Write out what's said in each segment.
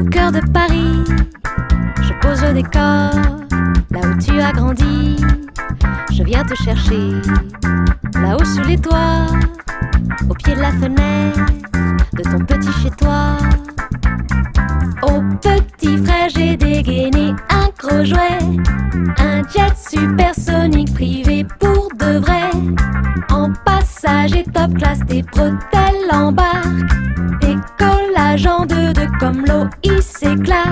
au cœur de Paris. Je pose le décor, là où tu as grandi. Je viens te chercher, là-haut sous les toits, au pied de la fenêtre de ton petit chez toi. Au petit frère, j'ai dégainé un gros jouet, un jet supersonique privé pour de vrai. En passage et top classe, tes bretelles embarquent, décollage en deux, comme l'eau, il s'éclare.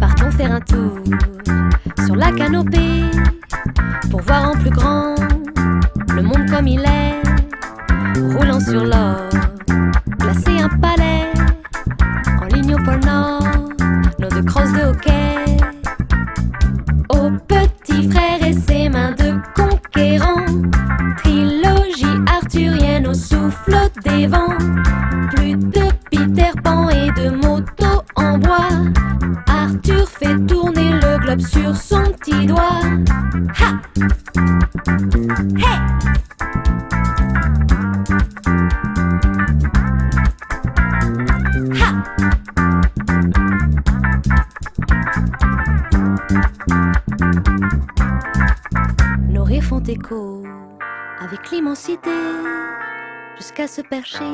Partons faire un tour sur la canopée pour voir en plus grand le monde comme il est. Roulant sur l'or, sur son petit doigt. Ha! Hey! Ha! Nos font écho avec l'immensité jusqu'à se percher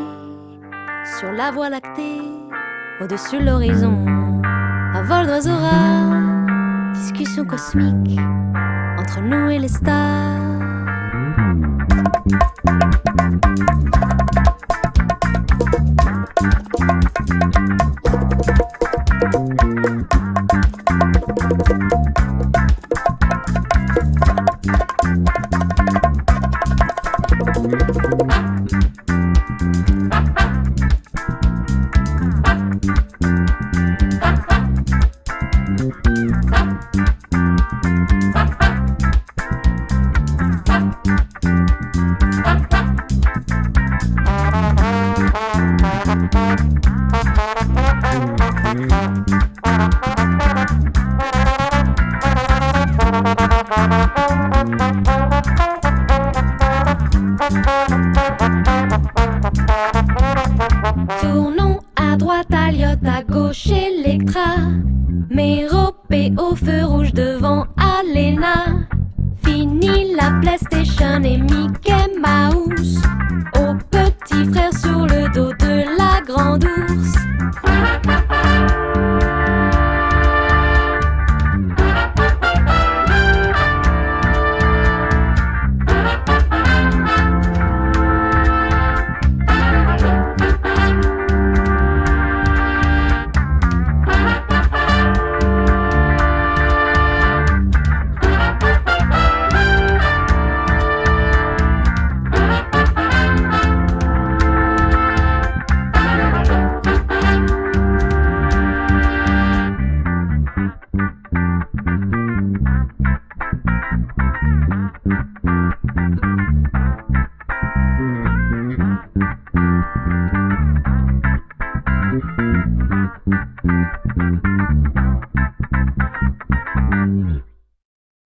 sur la voie lactée au-dessus de l'horizon. Un vol d'oiseaux rares, cosmique entre nous et les stars. Tournons à droite, à Lyotte, à gauche, Electra. Méropé au feu rouge devant Alena. Fini la PlayStation et Mickey